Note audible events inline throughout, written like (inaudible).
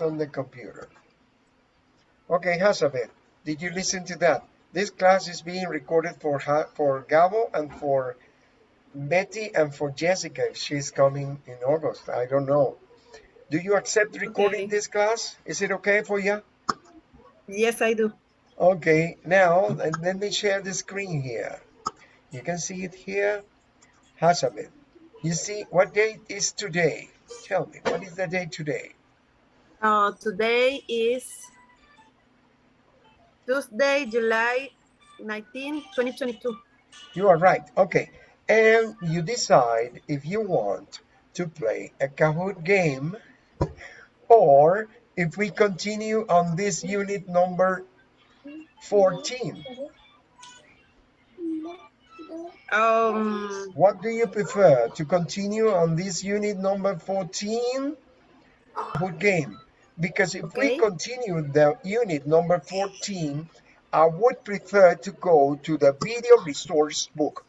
on the computer. Okay, Hazabeth, did you listen to that? This class is being recorded for for Gabo and for Betty and for Jessica if she's coming in August. I don't know. Do you accept recording okay. this class? Is it okay for you? Yes, I do. Okay, now let me share the screen here. You can see it here. Hazabeth, you see what date is today? Tell me, what is the date today? Uh, today is Tuesday, July 19, 2022. You are right. Okay. And you decide if you want to play a Kahoot game or if we continue on this unit number 14. Um, what do you prefer to continue on this unit number 14 Kahoot game? Because if okay. we continue the unit number 14, I would prefer to go to the video resource book.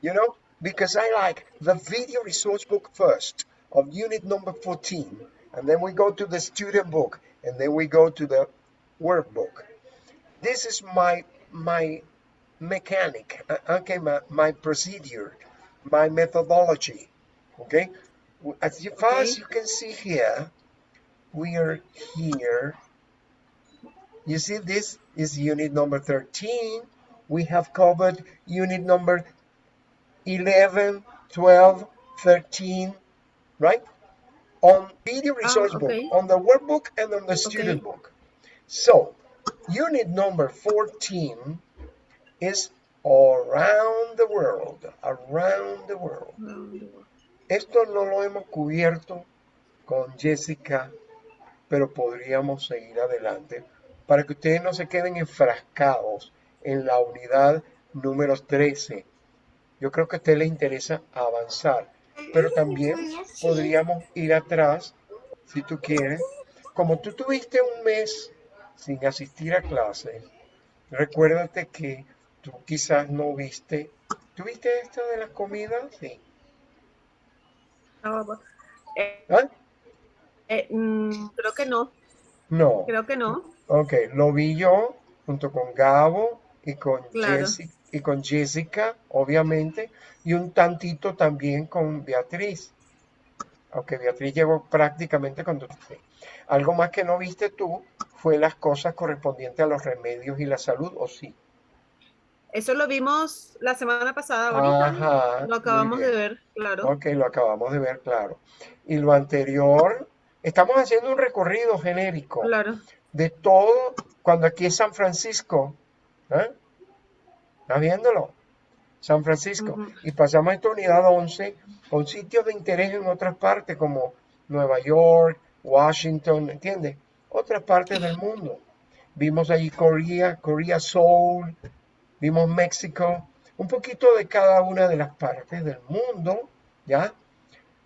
You know, because I like the video resource book first of unit number 14. And then we go to the student book and then we go to the workbook. This is my my mechanic, uh, okay, my, my procedure, my methodology, okay? As far as you can see here, we are here. You see this is unit number 13. We have covered unit number 11, 12, 13, right? On video ah, resource okay. book, on the workbook and on the student okay. book. So, unit number 14 is around the world, around the world. Esto no lo hemos cubierto con Jessica pero podríamos seguir adelante para que ustedes no se queden enfrascados en la unidad número 13. Yo creo que a usted le interesa avanzar, pero también podríamos ir atrás, si tú quieres. Como tú tuviste un mes sin asistir a clases, recuérdate que tú quizás no viste. ¿Tuviste esto de las comidas? Sí. ¿Ah? Eh, mm, creo que no. No. Creo que no. Ok, lo vi yo junto con Gabo y con, Jessica, y con Jessica, obviamente, y un tantito también con Beatriz. Aunque Beatriz llegó prácticamente cuando... Algo más que no viste tú fue las cosas correspondientes a los remedios y la salud, ¿o sí? Eso lo vimos la semana pasada, ahorita. Ajá, lo acabamos de ver, claro. Ok, lo acabamos de ver, claro. Y lo anterior Estamos haciendo un recorrido genérico de todo, cuando aquí es San Francisco, ¿eh? ¿estás viéndolo? San Francisco. Y pasamos a esta unidad 11 con sitios de interés en otras partes como Nueva York, Washington, ¿entiendes? Otras partes del mundo. Vimos allí Corea, Corea Soul, vimos México, un poquito de cada una de las partes del mundo, ¿ya?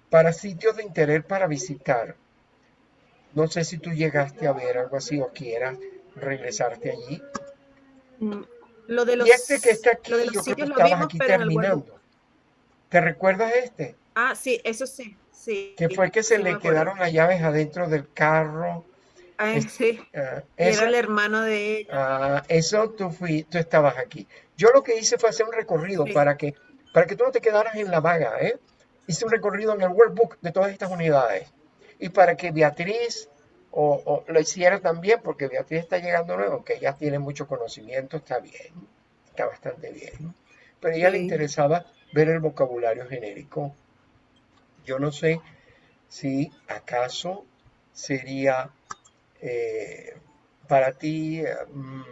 Para sitios de interés para visitar. No sé si tú llegaste a ver algo así o quieras regresarte allí. Mm, lo de los, y este que está aquí, yo creo que estabas aquí terminando. ¿Te recuerdas este? Ah, sí, eso sí, sí. Que fue que se le quedaron las llaves adentro del carro. Ah, sí. Era el hermano de ella. Ah, eso tú, fui, tú estabas aquí. Yo lo que hice fue hacer un recorrido para, que, para que tú no te quedaras en la vaga, ¿eh? Hice un recorrido en el workbook de todas estas unidades y para que Beatriz o, lo hiciera también, porque Beatriz está llegando nuevo, que ella tiene mucho conocimiento, está bien, está bastante bien. Pero a ella le interesaba ver el vocabulario genérico. Yo no sé si acaso sería eh, para ti mm,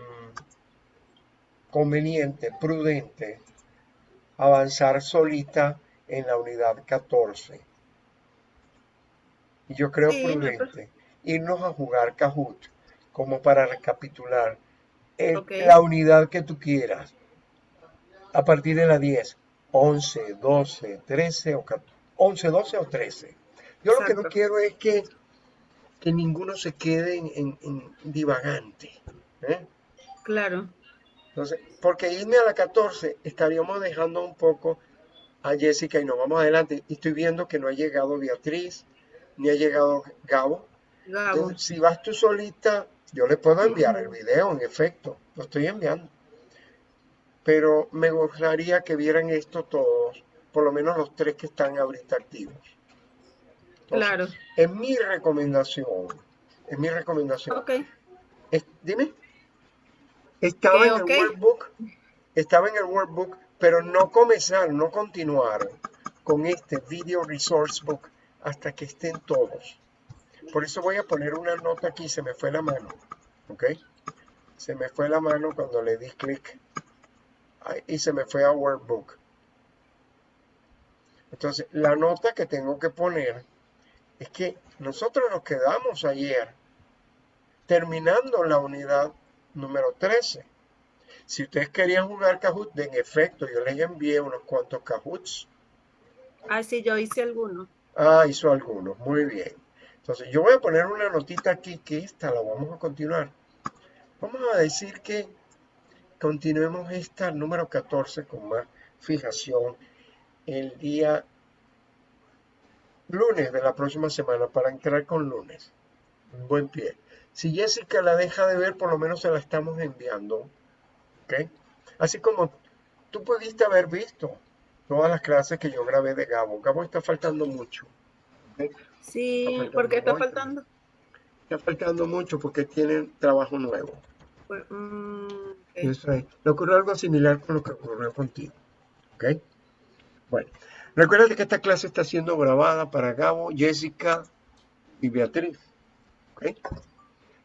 conveniente, prudente, avanzar solita en la unidad 14 y yo creo prudente irnos a jugar Kahoot como para recapitular la unidad que tú quieras a partir de la 10, 11, 12, 13 o 14, 11, 12 o 13. Yo lo que no quiero es que, que ninguno se quede en, divagante. ¿eh? Claro. Entonces, porque irme a la 14 estaríamos dejando un poco a Jessica y nos vamos adelante. Y estoy viendo que no ha llegado Beatriz, ni ha llegado Gabo. Gabo. si vas tú solita, yo le puedo enviar el video, en efecto, lo estoy enviando. Pero me gustaría que vieran esto todos, por lo menos los tres que están ahorita activos. claro. Es mi recomendación, es mi recomendación. Ok. Es- dime. Estaba en el workbook, estaba en el workbook, pero no comenzar, no continuar con este video resource book hasta que estén todos. Por eso voy a poner una nota aquí, se me fue la mano, ¿ok? Se me fue la mano cuando le di clic y se me fue a workbook. Entonces, la nota que tengo que poner es que nosotros nos quedamos ayer terminando la unidad número 13. Si ustedes querían jugar Kahoot, en efecto, yo les envié unos cuantos Kahoots. Ah, sí, yo hice alguno. Ah, hizo algunos, muy bien. Entonces, yo voy a poner una notita aquí que esta la vamos a continuar. Vamos a decir que continuemos esta número 14 con más fijación el día lunes de la próxima semana para entrar con lunes. Un buen pie. Si Jessica la deja de ver, por lo menos se la estamos enviando. ¿Ok? Así como tú pudiste haber visto todas las clases que yo grabé de Gabo. Gabo está faltando mucho. Sí, faltando porque está hoy, faltando. Está faltando mucho porque tienen trabajo nuevo. Pues, mm. Eso es. Le ocurrió algo similar con lo que ocurrió contigo. ¿Ok? Bueno, recuerda que esta clase está siendo grabada para Gabo, Jessica y Beatriz. ¿Ok?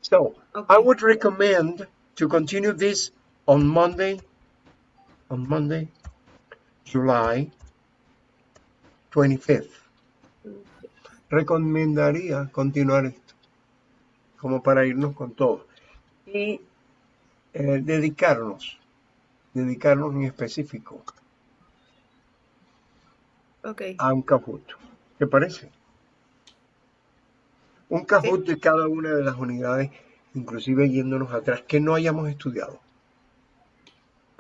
So. I would recommend to continue this on Monday, on Monday, July 25th. Recomendaría continuar esto, como para irnos con todo. Y eh, dedicarnos, dedicarnos en específico a un Kahoot. ¿Te parece? Un Kahoot de cada una de las unidades, inclusive yéndonos atrás, que no hayamos estudiado.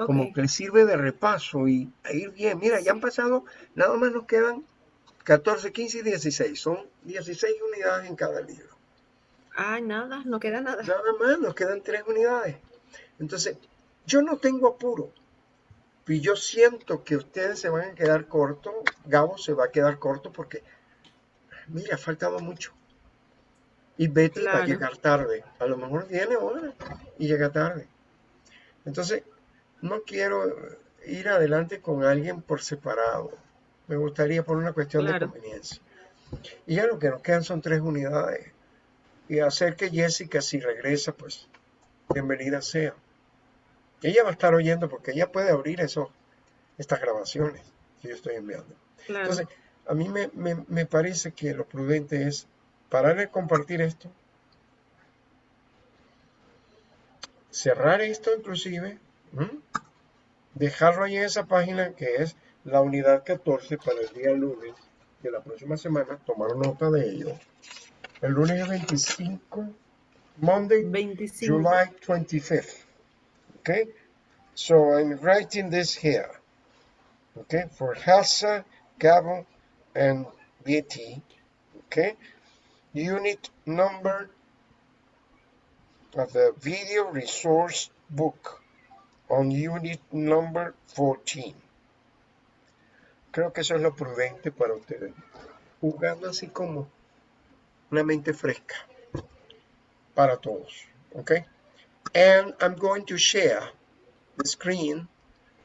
Como que sirve de repaso y a ir bien. Mira, ya han pasado, nada más nos quedan 14, 15 y 16. Son 16 unidades en cada libro. Ay, nada, no queda nada. Nada más, nos quedan tres unidades. Entonces, yo no tengo apuro. Y yo siento que ustedes se van a quedar cortos. Gabo se va a quedar corto porque, mira, faltaba mucho. Y Betty va a llegar tarde. A lo mejor viene ahora y llega tarde. Entonces, no quiero ir adelante con alguien por separado. Me gustaría por una cuestión Claro. de conveniencia. Y ya lo que nos quedan son tres unidades. Y hacer que Jessica, si regresa, pues bienvenida sea. Ella va a estar oyendo porque ella puede abrir eso, estas grabaciones que yo estoy enviando. Claro. Entonces, a mí me, me- me parece que lo prudente es parar de compartir esto, cerrar esto inclusive. Dejarlo ahí en esa página que es la unidad 14 para el día lunes de la próxima semana, tomar nota de ello. El lunes es 25, Monday, 25. July 25th. Okay, so I'm writing this here. Okay, for Hassa, Gabo, and Betty. Okay, unit number of the video resource book on unit number 14. Creo que eso es lo prudente para ustedes. Jugando así como una mente fresca para todos. Okay. And I'm going to share the screen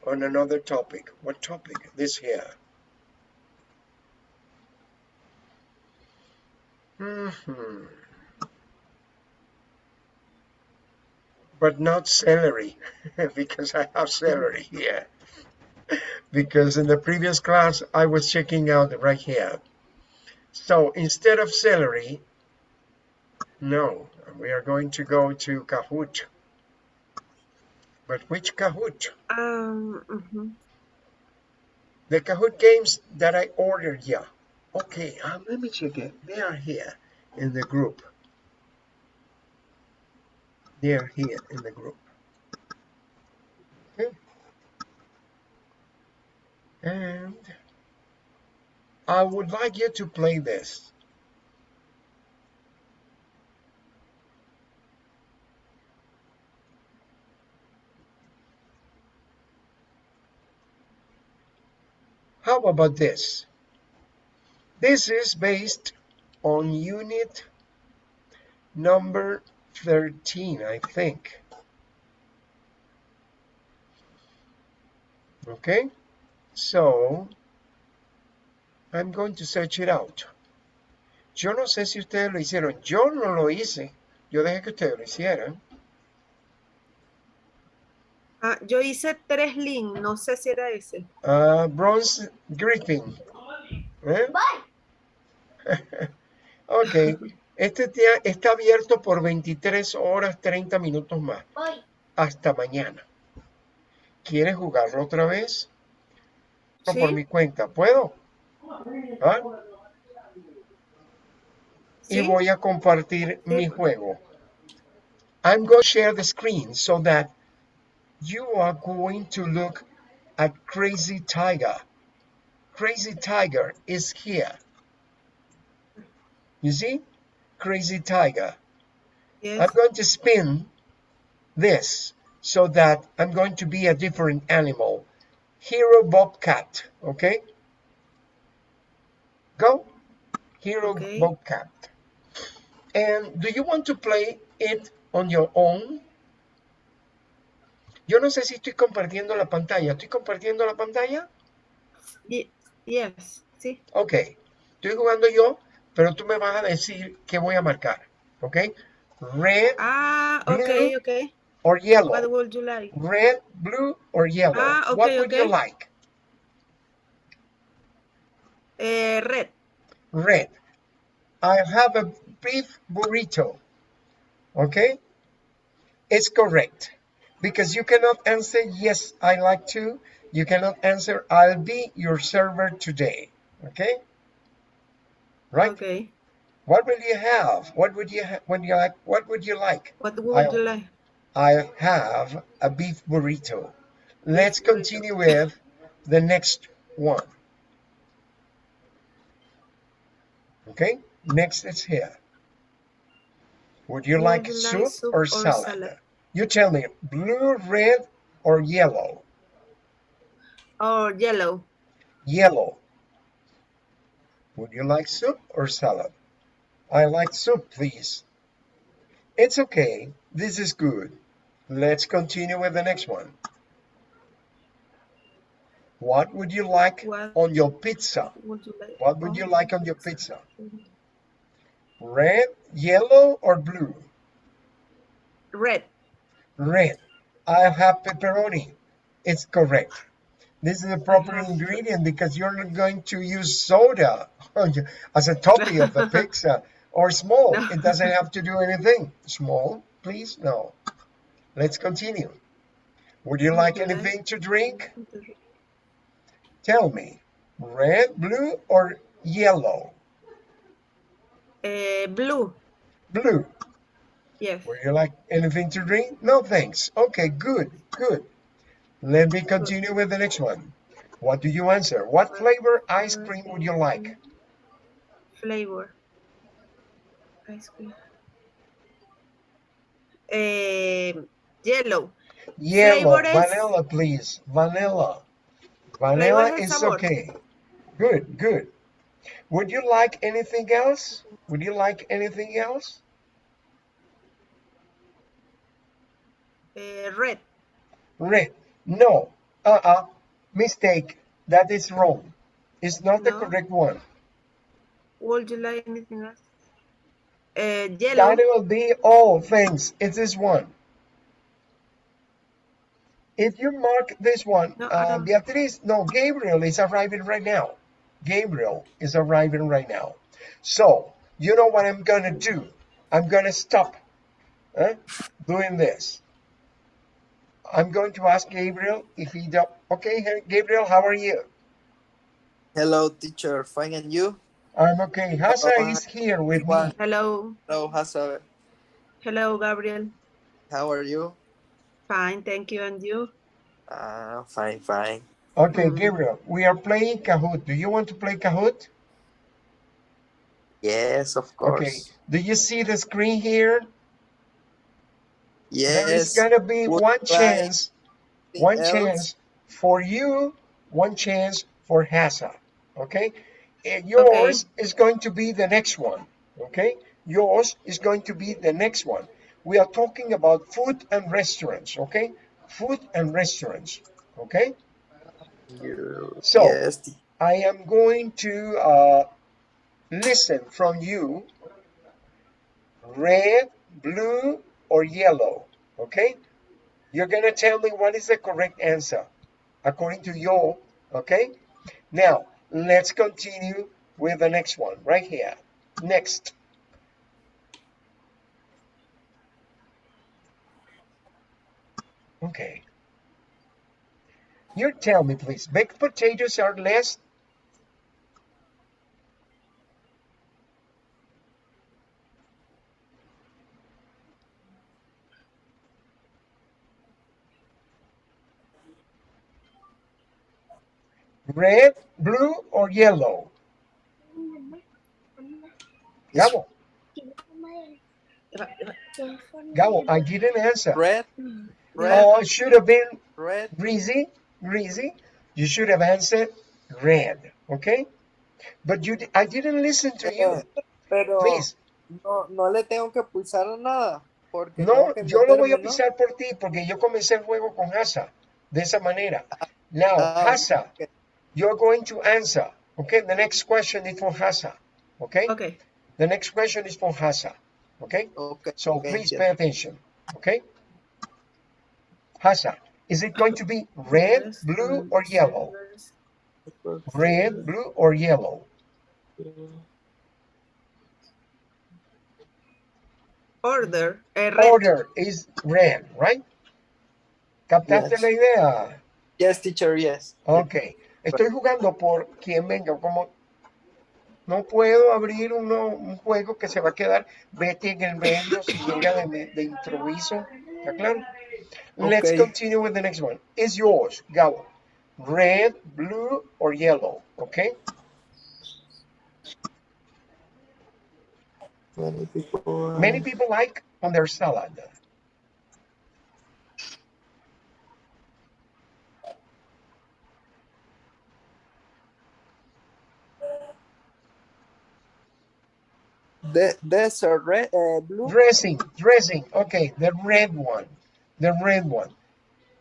on another topic. What topic? This here. Mhm. But not celery, (laughs) because I have celery here. Because in the previous class, I was checking out right here. So instead of celery, no, we are going to go to Kahoot. But which Kahoot? Ah, ujú. The Kahoot games that I ordered, yeah. Okay, um, let me check it. They are here in the group they're here in the group. Okay. And I would like you to play this. How about this? This is based on unit number 13, I think. Okay, so I'm going to search it out. Yo no sé si ustedes lo hicieron. Yo no lo hice. Yo dejé que ustedes lo hicieran. Ah, yo hice tres links, no sé si era ese. Uh, bronze Griffin. ¿Eh? (laughs) ok. Este día está abierto por 23 horas 30 minutos más. Hasta mañana. ¿Quieres jugarlo otra vez? No, Sí. por mi cuenta. ¿Puedo? ¿Ah? Y voy a compartir mi juego. I'm going to share the screen so that you are going to look at Crazy Tiger. Crazy Tiger is here. You see? Crazy Tiger. Yes. I'm going to spin this so that I'm going to be a different animal. Hero Bobcat, okay? Go. Hero Okay. Bobcat. And do you want to play it on your own? Yo no sé si estoy compartiendo la pantalla. ¿Estoy compartiendo la pantalla? Ye- Yes, sí. Ok. Estoy jugando yo, pero tú me vas a decir qué voy a marcar. ¿Ok? Red Ah, ok, Blue. ok. or yellow. What would you like? Red, blue, or yellow? Ah, what okay, would you like? Eh, red. Red. I have a beef burrito. Okay? It's correct. Because you cannot answer, yes, I like to. You cannot answer, I'll be your server today. Okay? Right? Ok. What will you have? What would you ha when you like? What would you like? What would I- you like? I have a beef burrito. Let's burrito. continue with the next one. Okay, next is here. Would you Would like you like soup, soup or, or salad? salad? You tell me, blue, red, or yellow? Or yellow. Yellow. Would you like soup or salad? I like soup, please. It's okay. This is good. Let's continue with the next one. What would you like What on your pizza? would you like? What would you like on your pizza? Mm-hmm. Red, yellow, or blue? Red. Red. I have pepperoni. It's correct. This is the proper ingredient because you're not going to use soda as a topping of a (laughs) pizza or small. No. It doesn't have to do anything. Small, please? No. Let's continue. Would you like anything to drink? Tell me. Red, blue, or yellow? Eh, blue. Blue. Yes. Would you like anything to drink? No, thanks. Okay, good, good. Let me continue with the next one. What do you answer? What flavor ice cream would you like? Flavor. Ice cream. Eh, yellow. Yellow, Flavor is- vanilla, please. Vanilla. Vanilla Flavor is sabor. okay. Good, good. Would you like anything else? Would you like anything else? Eh, red. Red. No. Uh-uh. Mistake. That is wrong. It's not the No. correct one. Would you like anything else? Eh, yellow. That will be all. Thanks. It's this one. If you mark this one, No, I uh, don't. Beatriz, no, Gabriel is arriving right now. Gabriel is arriving right now. So, you know what I'm going to do? I'm going to stop eh, doing this. I'm going to ask Gabriel if he do Okay, hey, Gabriel, how are you? Hello, teacher. Fine, and you? I'm okay. Hasa Hello, is here with me. Hello. Hello, Hasa. Hello, Gabriel. How are you? Fine, thank you. And you? Uh, fine, fine. Okay. Gabriel, we are playing Kahoot. Do you want to play Kahoot? Yes, of course. Okay. Do you see the screen here? There is gonna be Would one chance, one else? chance for you, one chance for Hassa. Okay? And yours is going to be the next one. Okay? Yours is going to be the next one. We are talking about food and restaurants. Okay? Food and restaurants. Okay? So, yes, teacher. I am going to uh, listen from you red, blue, or yellow. Okay? You're going to tell me what is the correct answer according to your. Okay? Now, let's continue with the next one right here. Next. Okay. You tell me, please. Baked potatoes are less red, blue, or yellow? Gabo, Gabo, I didn't answer. Red, red, Oh, it should have been red. Greasy, Greasy. You should have answered red, okay? But you, I didn't listen to you. Pero Please, no, no le tengo que pulsar a nada. Porque no, yo lo voy a pisar por ti porque yo comencé el juego con Hasa de esa manera. Now, Ah, Hasa, ok. You're going to answer. Okay, the next question is for Hasa. Okay, Okay. the next question is for Hasa. Okay, Okay, so okay, please yes. pay attention. Okay, Hasa, is it going to be red, blue, or yellow? Red, blue, or yellow? Order. red. Order is red, right? ¿Captaste Yes. la idea? Yes, teacher, yes. Ok. Estoy jugando por quien venga. Como no puedo abrir uno, un juego que se va a quedar vete en el medio si llega de, de improviso. ¿Está claro? Let's continue with the next one. Is yours, Gabo. Red, blue, or yellow? Okay. Many people. Many people like on their salad. De desert, red, uh, blue. Dressing, dressing. Okay, the red one. The red one.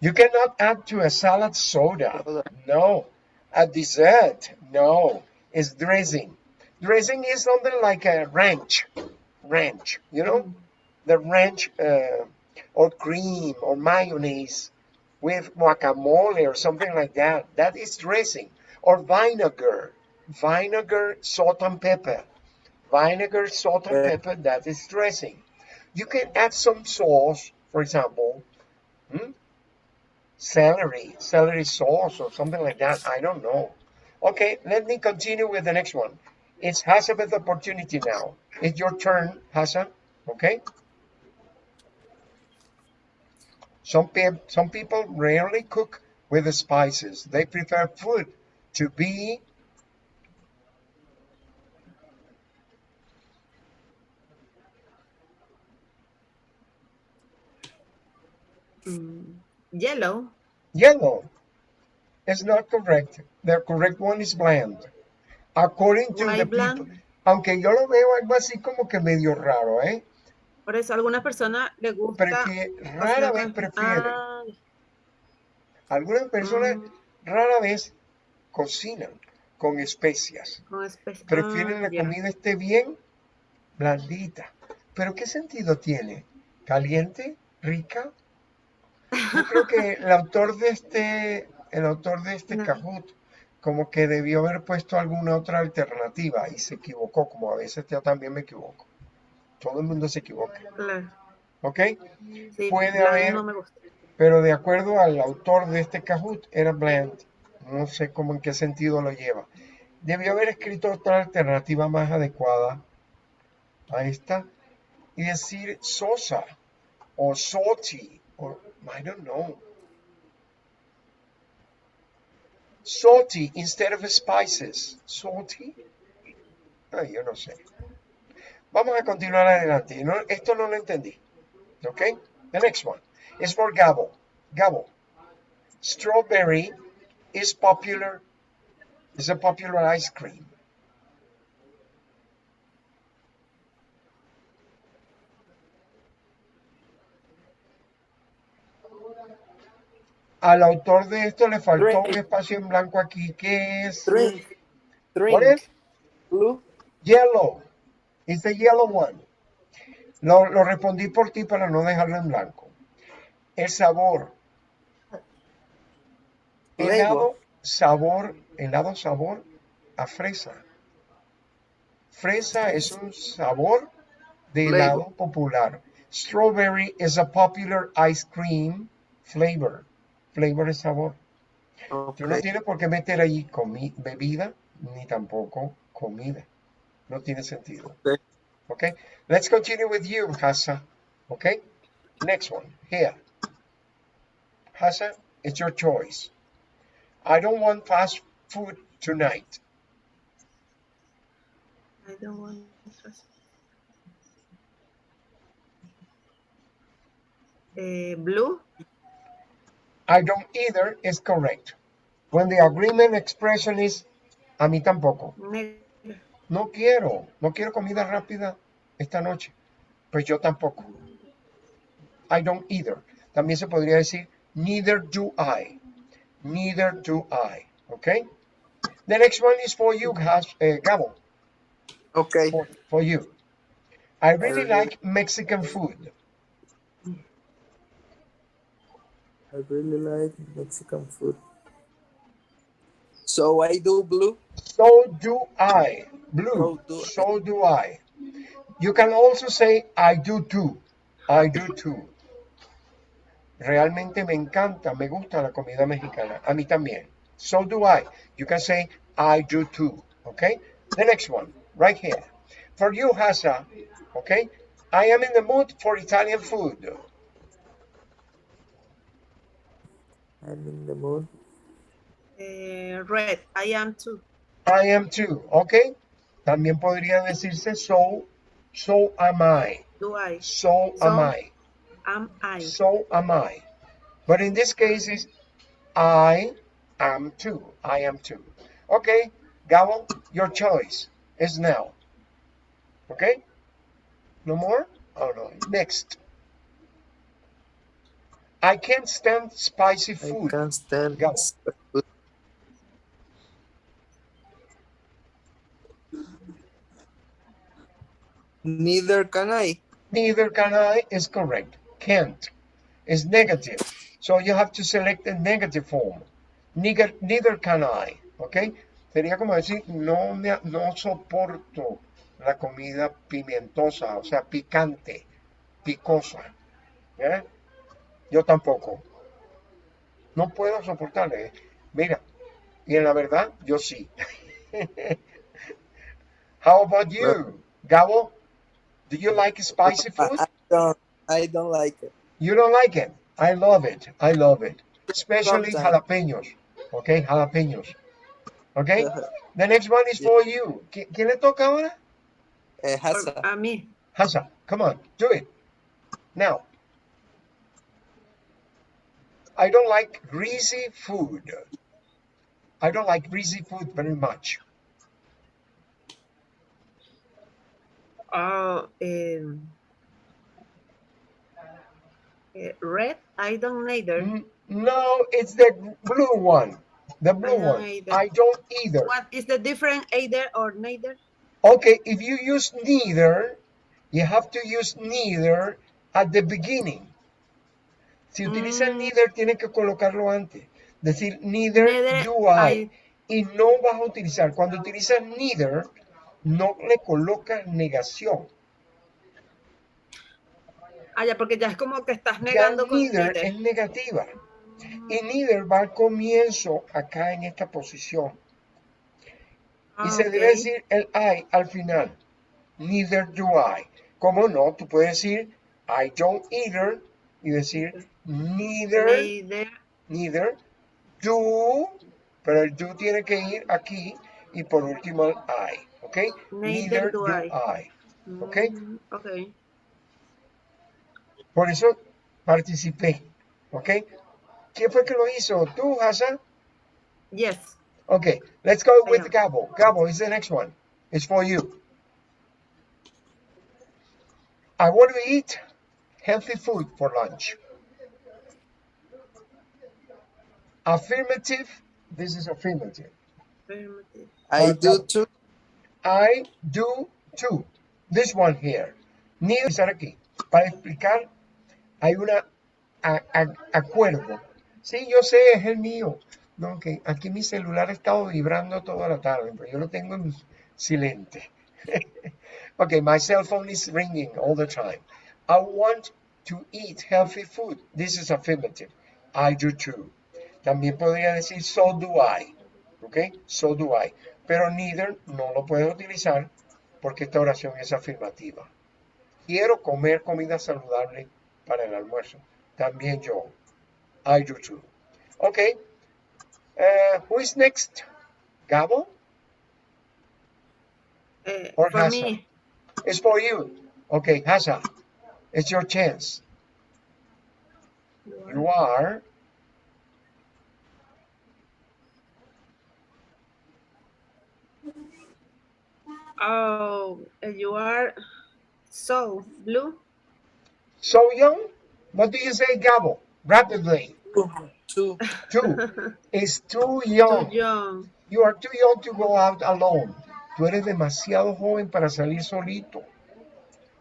You cannot add to a salad soda. Soda. No. A dessert. No. It's dressing. Dressing is something like a ranch. Ranch, you know? The ranch uh, or cream or mayonnaise with guacamole or something like that. That is dressing. Or vinegar. Vinegar, salt and pepper. Vinegar, salt and pepper, that is dressing. You can add some sauce, for example, hmm? celery, celery sauce or something like that. I don't know. Okay, let me continue with the next one. It's Hasab's opportunity now. It's your turn, Hassan. Okay. Some pe- some people rarely cook with the spices. They prefer food to be Mm, Yellow. yellow. It's not correct. The correct one is bland. According to the bland? people. Aunque yo lo veo algo así como que medio raro, ¿eh? Por eso a algunas personas les gusta. Prefi- rara vez prefieren. Ah, Algunas personas Mm. rara vez cocinan con especias. con Prefieren ah, la comida esté bien blandita. Pero ¿qué sentido tiene? ¿Caliente? ¿Rica? Yo creo que el autor de este, el autor de este No. Kahoot, como que debió haber puesto alguna otra alternativa y se equivocó, como a veces yo también me equivoco. Todo el mundo se equivoca, Claro. ¿ok? Sí, Puede haber- No me gusta. Pero de acuerdo al autor de este Kahoot, era bland. No sé cómo en qué sentido lo lleva. Debió haber escrito otra alternativa más adecuada a esta y decir sosa o salty o I don't know. Salty instead of spices. Salty. Ay, yo no sé. Vamos a continuar adelante. No, esto no lo entendí. ¿Ok? The next one is for Gabo. Gabo. Strawberry is popular It's a popular ice cream. Al autor de esto le faltó un espacio en blanco aquí, que es Drink. Is? Drink. Blue. yellow. It's the yellow one. Lo, lo respondí por ti para no dejarlo en blanco. El sabor. Helado, sabor, helado sabor a fresa. Fresa es un sabor de helado popular. Strawberry is a popular ice cream flavor. Flavor es sabor. Tú no Okay. tienes por qué meter ahí comi- bebida ni tampoco comida. No tiene sentido. Okay. Okay. Let's continue with you, Hassa. Okay. Next one. Here. Hassa, it's your choice. I don't want fast food tonight. I don't want fast- Eh, blue. I don't either is correct. When the agreement expression is a mí tampoco. No quiero, no quiero comida rápida esta noche. Pues yo tampoco. I don't either. También se podría decir neither do I. Neither do I. Okay? The next one is for you, Has, eh, Gabo. Okay. For, for you. I really really- like Mexican food. I really like Mexican food. So I do blue. So do I. Blue. So do- So do I. You can also say I do too. I do too. Realmente me encanta, me gusta la comida mexicana. A mí también. So do I. You can say I do too. Okay? The next one, right here. For you, Hasa, okay? I am in the mood for Italian food. I'm in the mood. Eh, red. I am too. I am too, okay? También podría decirse so, so am I. Do I? So am I. Am I? So am I. But in this case, it's I am too. I am too. Okay, Gabo, your choice is now. Okay? No more? Oh no. Next. I can't stand spicy I food. can't stand Go. food. Neither can I. Neither can I is correct. Can't is negative. So you have to select a negative form. Neither, neither can I. Okay. Sería como decir, no, me, no soporto la comida pimentosa, o sea, picante, picosa. ¿eh? Yo tampoco. No puedo soportarle. Mira, y en la verdad, yo sí. (laughs) How about you, Gabo? Do you like spicy food? I don't. I don't like it. You don't like it. I love it. I love it. Especially jalapeños. Okay, jalapeños. Okay? The next one is for you. ¿Qui- ¿Quién le toca ahora? Eh, Hassa. a mí. Hasa, come on, do it. Now. I don't like greasy food. I don't like greasy food very much. Oh, um, eh, red. I don't neither. N- No, it's the blue one. The blue I one. either. I don't either. What is the difference either or neither? Okay, if you use neither, you have to use neither at the beginning. Si utilizas Mm. neither, tienes que colocarlo antes. Decir neither, Neither do I. I. Y no vas a utilizar. Cuando utilizas neither, no le colocas negación. Ah, ya, porque ya es como que estás Ya negando con neither neither. es negativa. Y neither va al comienzo acá en esta posición. Y Ah, se debe decir el I al final. Neither do I. ¿Cómo no? Tú puedes decir I don't either y decir neither, Neither. neither do, pero el do tiene que ir aquí y por último el I. ¿Ok? Neither do I. I. Ok. Mm, ok. Por eso participé. ¿Ok? ¿Quién fue que lo hizo? ¿Tú, Hassan? Yes. Okay, let's go with. Gabo. Gabo is the next one. It's for you. I want to eat healthy food for lunch. Affirmative. This is affirmative. Affirmative. I do too. I do too. This one here. Neither estar aquí. Para explicar, hay una a- a- acuerdo. Sí, yo sé, es el mío. No, que aquí mi celular ha estado vibrando toda la tarde, pero yo lo tengo en silente. (laughs) okay, my cell phone is ringing all the time. I want to eat healthy food. This is affirmative. I do too. También podría decir so do I. ¿Ok? So do I. Pero neither no lo puedo utilizar porque esta oración es afirmativa. Quiero comer comida saludable para el almuerzo. También yo. I do too. Ok. Uh, who is next? Gabo? Eh, Or for Hasa. me, It's for you. Okay, Hasa. It's your chance. You are oh, you are so blue. so young. What do you say, Gabo? Rapidly. Two. Two. It's too Too young. young. You are too young to go out alone. Tú eres demasiado joven para salir solito.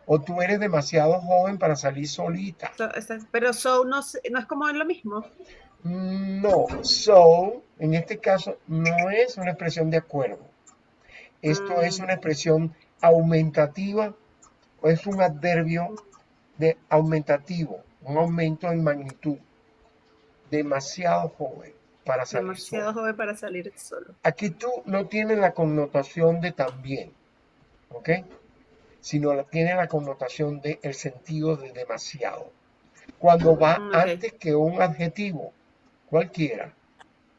O tú eres demasiado joven para salir solita. So- pero so no, se- no es como lo mismo. No. So, en este caso, no es una expresión de acuerdo. Esto es Mm. una expresión aumentativa o es un adverbio de aumentativo, un aumento en magnitud. Demasiado joven para salir Demasiado solo. joven para salir solo. Aquí tú no tienes la connotación de también, ¿ok? Sino la, tiene la connotación de el sentido de demasiado. Cuando va Mm, antes que un adjetivo, cualquiera,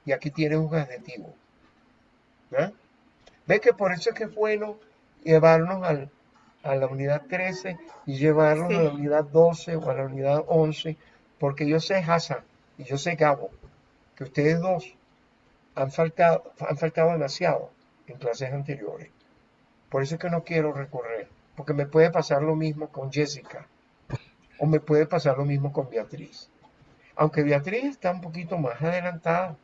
y aquí tienes un adjetivo. ¿ah? ¿Ves que por eso es que es bueno llevarnos al- a la unidad 13 y llevarnos a la Sí. unidad 12 o a la unidad 11? Porque yo sé, Hassan, y yo sé, Gabo, que ustedes dos han faltado, han faltado demasiado en clases anteriores. Por eso es que no quiero recorrer, porque me puede pasar lo mismo con Jessica, o me puede pasar lo mismo con Beatriz. Aunque Beatriz está un poquito más adelantada.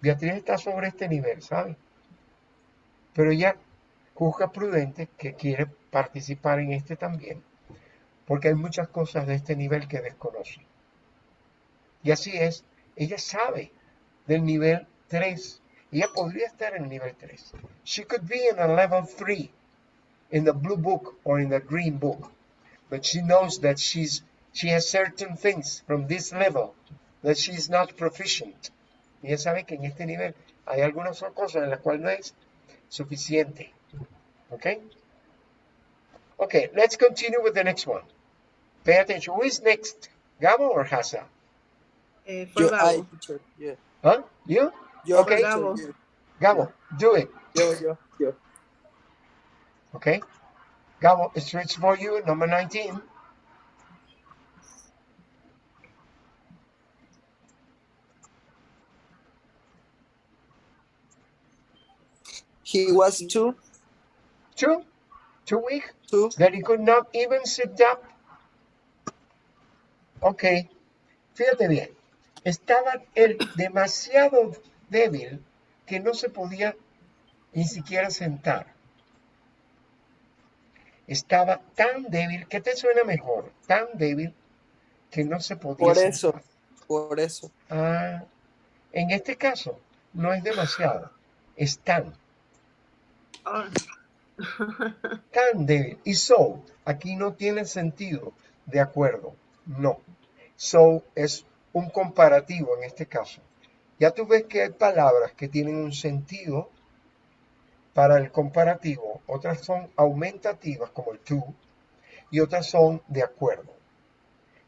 Beatriz está sobre este nivel, ¿sabe? Pero ella juzga prudente que quiere participar en este también, porque hay muchas cosas de este nivel que desconoce. Y así es, ella sabe del nivel 3. Ella podría estar en el nivel 3. She could be in a level 3 in the blue book or in the green book. But she knows that she's she has certain things from this level that she's not proficient. Ella sabe que en este nivel hay algunas cosas en las cuales no es suficiente. Okay? Okay, let's continue with the next one. Pay attention. Who is next? Gabo or Hasa? Eh, for Yo, I, Gabo. teacher. Yeah. Huh? You? Yo, Okay. teacher, Gabo. yeah. Do it. Yo, yo, yo. Okay? Gabo, it's it's for you, number 19. He was two. Two? Two week? Two. That he could not even sit up. Ok. Fíjate bien. Estaba él demasiado débil que no se podía ni siquiera sentar. Estaba tan débil, ¿qué te suena mejor? Tan débil que no se podía Por sentar. eso. Por eso. Ah, en este caso, no es demasiado, es tan, (laughs) Débil. Y so, aquí no tiene sentido de acuerdo, no. So es un comparativo en este caso. Ya tú ves que hay palabras que tienen un sentido para el comparativo, otras son aumentativas como el to y otras son de acuerdo.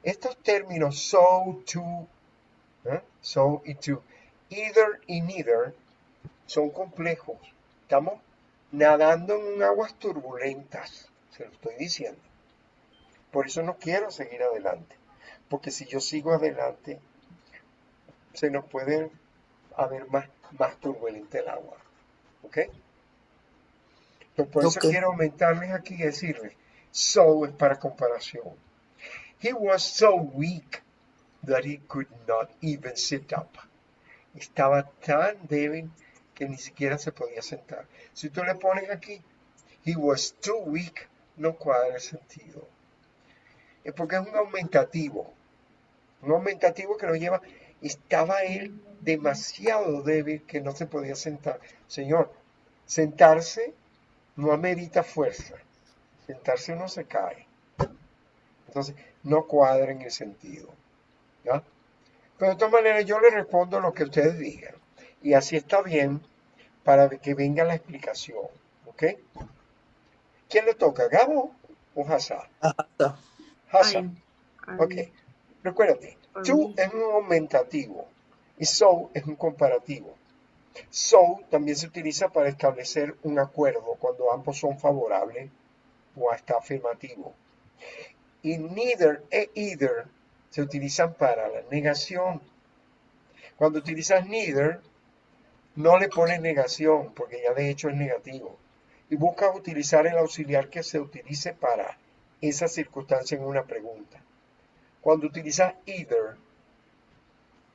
Estos términos so, to, ¿eh? so y to, either y neither son complejos. Estamos nadando en aguas turbulentas, se lo estoy diciendo. Por eso no quiero seguir adelante, porque si yo sigo adelante, se nos puede haber más más turbulenta el agua. ¿Ok? Entonces, por eso Ok. quiero aumentarles aquí y decirles, so es para comparación. He was so weak that he could not even sit up. Estaba tan débil que ni siquiera se podía sentar. Si tú le pones aquí, he was too weak, no cuadra el sentido. Es porque es un aumentativo. Un aumentativo que lo lleva, estaba él demasiado débil que no se podía sentar. Señor, sentarse no amerita fuerza. Sentarse uno se cae. Entonces, no cuadra en el sentido. Pero de todas maneras, yo le respondo lo que ustedes digan. Y así está bien para que venga la explicación. ¿Ok? ¿Quién le toca? ¿Gabo o Hassan? Hassan. Ok. Recuérdate, to es un aumentativo y so es un comparativo. So también se utiliza para establecer un acuerdo cuando ambos son favorables o hasta afirmativo. Y neither e either se utilizan para la negación. Cuando utilizas neither, no le pones negación porque ya de hecho es negativo. Y buscas utilizar el auxiliar que se utilice para esa circunstancia en una pregunta. Cuando utilizas either,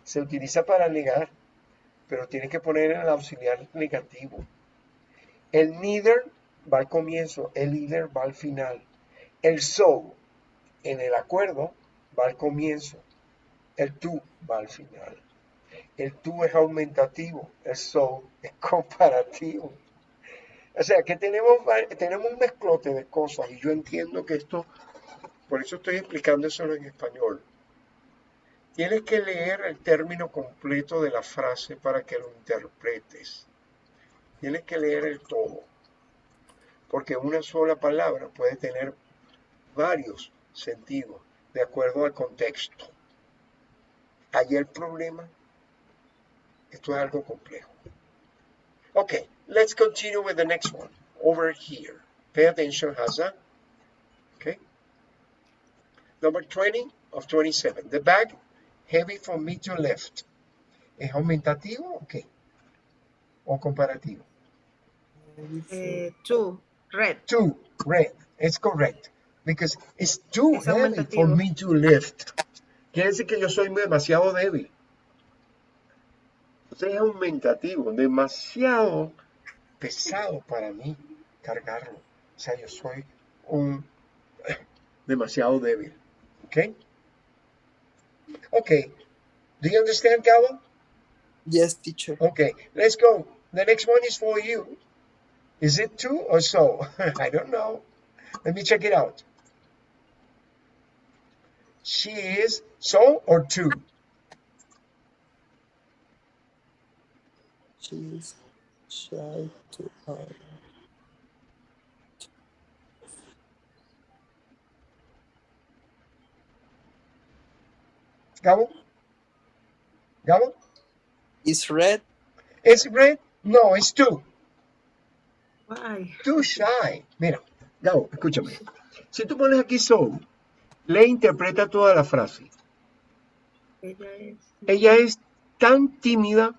se utiliza para negar, pero tienes que poner el auxiliar negativo. El neither va al comienzo, el either va al final. El so en el acuerdo va al comienzo, el to va al final. El to es aumentativo, el so es (laughs) comparativo. O sea que tenemos, tenemos un mezclote de cosas y yo entiendo que esto, por eso estoy explicando eso en español. Tienes que leer el término completo de la frase para que lo interpretes. Tienes que leer el todo. Porque una sola palabra puede tener varios sentidos de acuerdo al contexto. Allí el problema. Esto es algo complejo. Okay, let's continue with the next one. Over here. Pay attention, Hazza. Okay. Number 20 of 27. The bag heavy for me to lift. ¿Es aumentativo o qué? ¿O comparativo? eh, two, red. Too red. It's correct. Because it's too Es heavy for me to lift. Quiere decir que yo soy demasiado débil. Entonces es aumentativo, demasiado pesado para mí cargarlo. O sea, yo soy un (coughs) demasiado débil. ¿Ok? Ok. Do you understand, Gabo? Yes, teacher. Okay, let's go. The next one is for you. Is it two or so? (laughs) I don't know. Let me check it out. She is so or two? She's shy to hide. Gabo? Gabo? Is red? Is it red? No, it's two. Why? Too shy. Mira, Gabo, escúchame. Si tú pones aquí so, le interpreta toda la frase. Ella es. Ella es tan tímida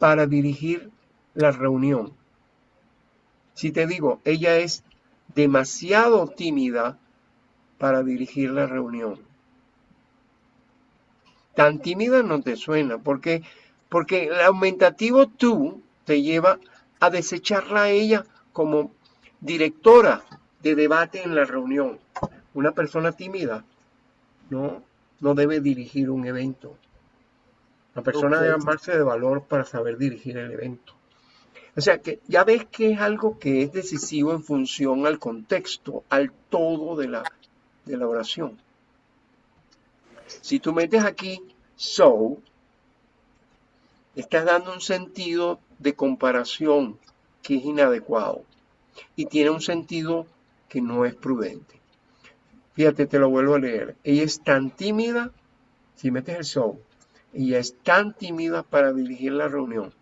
para dirigir la reunión. Si te digo, ella es demasiado tímida para dirigir la reunión. Tan tímida no te suena, porque, porque el aumentativo tú te lleva a desecharla a ella como directora de debate en la reunión. Una persona tímida no, no debe dirigir un evento. La persona debe armarse de valor para saber dirigir el evento. O sea que ya ves que es algo que es decisivo en función al contexto, al todo de la, de la oración. Si tú metes aquí so, estás dando un sentido de comparación que es inadecuado y tiene un sentido que no es prudente. Fíjate, te lo vuelvo a leer. Ella es tan tímida, si metes el so, ella es tan tímida para dirigir la reunión,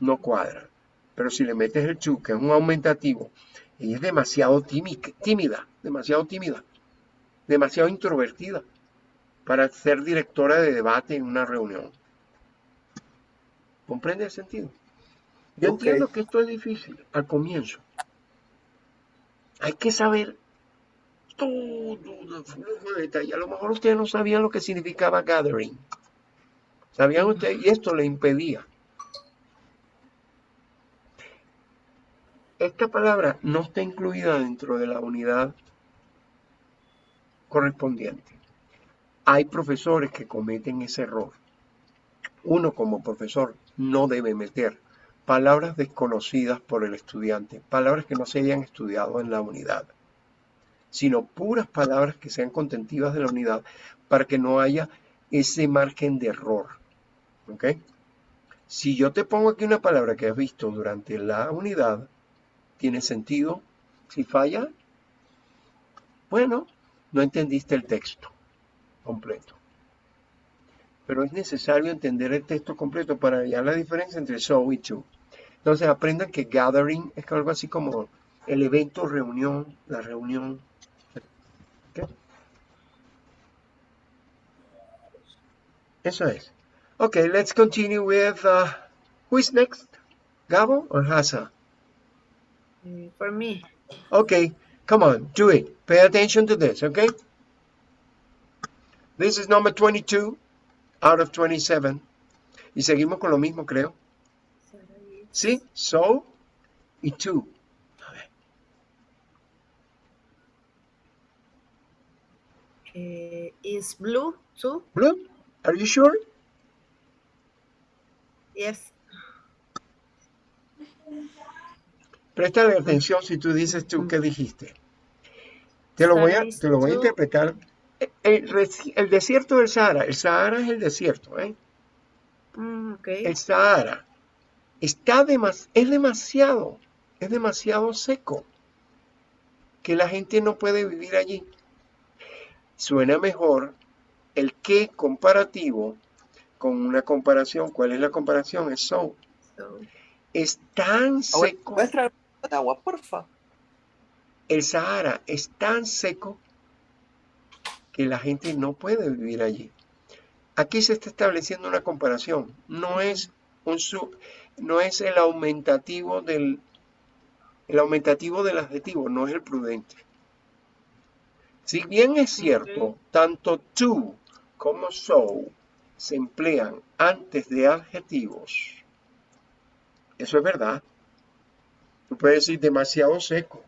no cuadra. Pero si le metes el to, que es un aumentativo, ella es demasiado tími- tímida, demasiado tímida, demasiado introvertida para ser directora de debate en una reunión. ¿Comprende el sentido? Yo entiendo que esto es difícil al comienzo. Hay que saber todo el flujo de detalle. A lo mejor ustedes no sabían lo que significaba gathering. ¿Sabían ustedes? Y esto le impedía. Esta palabra no está incluida dentro de la unidad correspondiente. Hay profesores que cometen ese error. Uno como profesor no debe meter palabras desconocidas por el estudiante, palabras que no se hayan estudiado en la unidad, sino puras palabras que sean contentivas de la unidad para que no haya ese margen de error. ¿Ok? Si yo te pongo aquí una palabra que has visto durante la unidad, tiene sentido. Si falla, bueno, no entendiste el texto completo. Pero es necesario entender el texto completo para hallar la diferencia entre so y to. Entonces aprendan que gathering es algo así como el evento, reunión, la reunión. ¿Ok? Eso es. Okay, let's continue with uh, who is next? Gabo or Hasa? Eh, for me. Okay, come on, do it. Pay attention to this, okay? This is number 22 out of 27. Y seguimos con lo mismo, creo. ¿Sí? So y to. A ver. Eh, is blue too? Blue, are you sure? Yes. Préstale atención si tú dices tú qué dijiste. Te lo voy a, te lo voy a interpretar. El, desierto del Sahara, el Sahara es el desierto, ¿eh? Mm. El Sahara está demas- es demasiado, es demasiado seco que la gente no puede vivir allí. Suena mejor el que comparativo con una comparación. ¿Cuál es la comparación? Es so. So, Es tan Abuela, seco, ¿Puedes traer agua, porfa? el Sahara es tan seco que la gente no puede vivir allí. Aquí se está estableciendo una comparación. No es un su- no es el aumentativo del el aumentativo del adjetivo, no es el prudente. Si bien es cierto, tanto to como so se emplean antes de adjetivos. Eso es verdad. Tú puedes decir demasiado seco,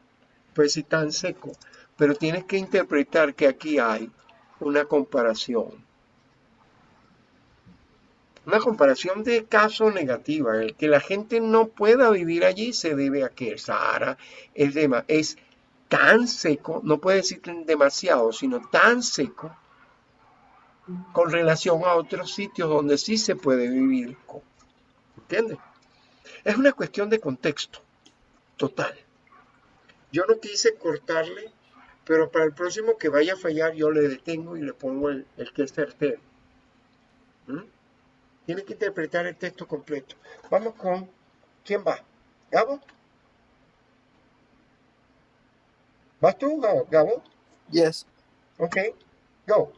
puedes decir tan seco, pero tienes que interpretar que aquí hay una comparación. Una comparación de caso negativa. El que la gente no pueda vivir allí se debe a que el Sahara es, dema- es tan seco, no puede decir demasiado, sino tan seco con relación a otros sitios donde sí se puede vivir. con- ¿Entiendes? Es una cuestión de contexto total. Yo no quise cortarle, pero para el próximo que vaya a fallar yo le detengo y le pongo el, el que es certero. ¿Mm? Tiene que interpretar el texto completo. Vamos con, ¿quién va? ¿Gabo? ¿Vas tú, Gabo? Gabo? Yes. Ok, go.